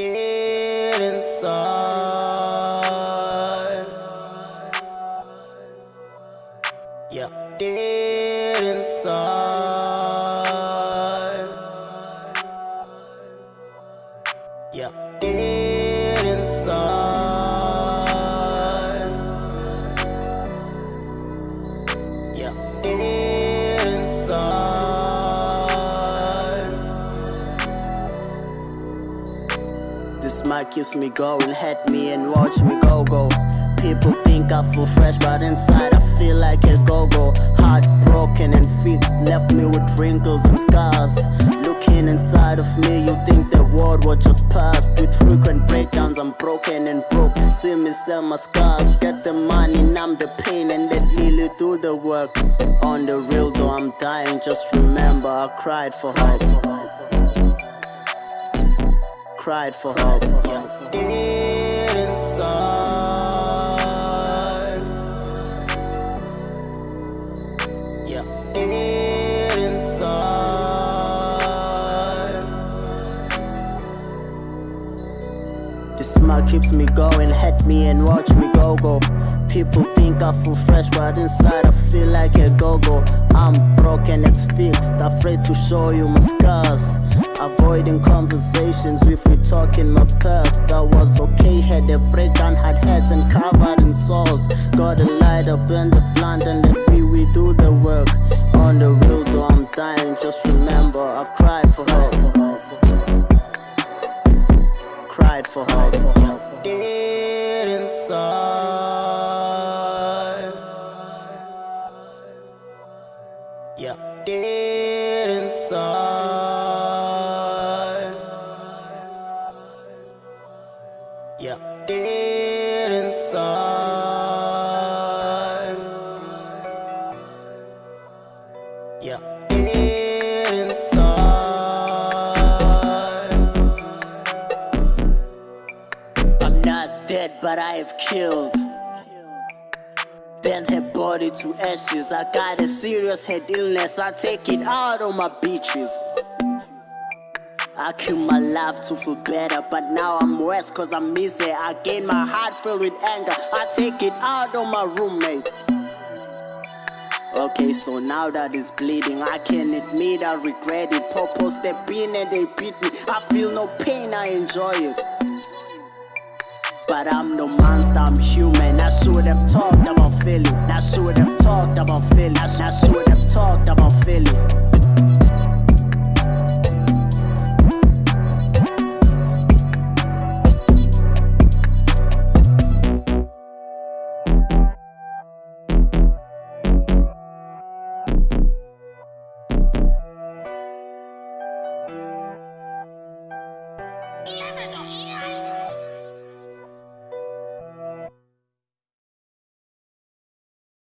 dead inside. Yeah, dead inside. Yeah, dead Mic keeps me going, hit me and watch me go go. People think I feel fresh, but inside I feel like a go-go. Heartbroken and fixed, left me with wrinkles and scars. Looking inside of me, you think the world was just past. With frequent breakdowns, I'm broken and broke. See me sell my scars, get the money, numb the pain, and let Lily do the work. On the real though, I'm dying. Just remember, I cried for hope. Cried for hope. Yeah. Inside. Yeah, inside. This smile keeps me going, hit me and watch me go go. People think I feel fresh, but inside I feel like a go go. I'm broken, it's fixed, afraid to show you my scars. Avoiding conversations if we talk in my past. I was okay, had a breakdown, had heads and covered in sores. Got a light up in the blunt and let me we do the work. On the real though, I'm dying, just remember I cried for hope. Cried for hope. Dead inside. Yeah, dead inside. Yeah, dead inside. Yeah, dead inside. I'm not dead, but I have killed. Bent her body to ashes. I got a serious head illness. I take it out on my beaches. I kill my life to feel better, but now I'm worse cause I'm missing. I gain my heart filled with anger. I take it out on my roommate. Okay, so now that it's bleeding, I can't admit I regret it. Popo step in and they beat me. I feel no pain, I enjoy it. But I'm no monster, I'm human. I should have talked about feelings. I should have talked about feelings. I should have talked about feelings.